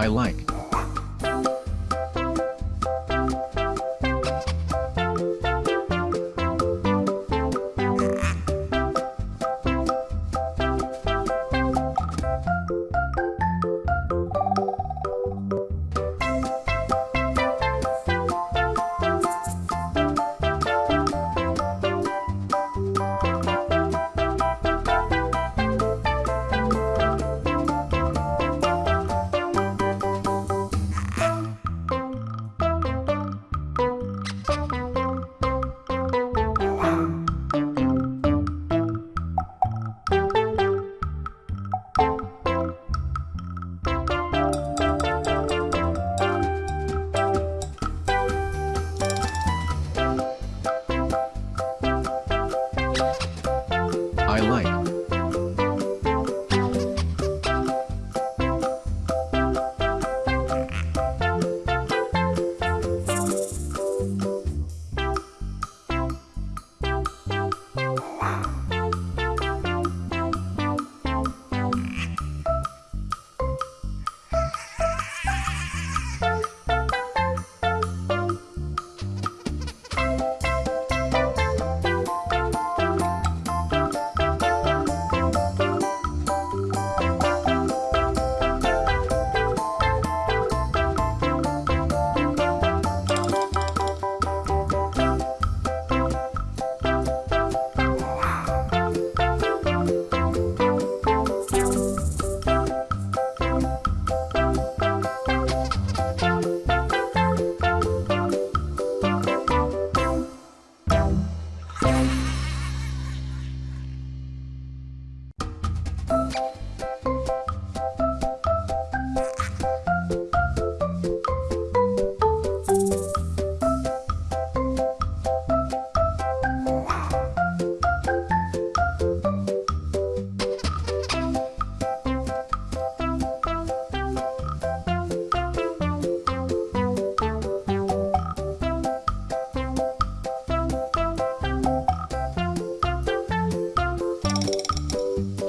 I like.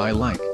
I like.